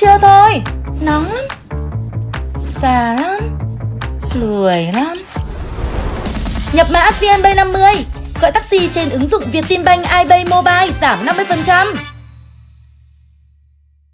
trưa thôi. Nóng lắm. Già lắm. Lười lắm. Nhập mã VNB50 Gọi taxi trên ứng dụng Vietinbank iPay Mobile giảm 50%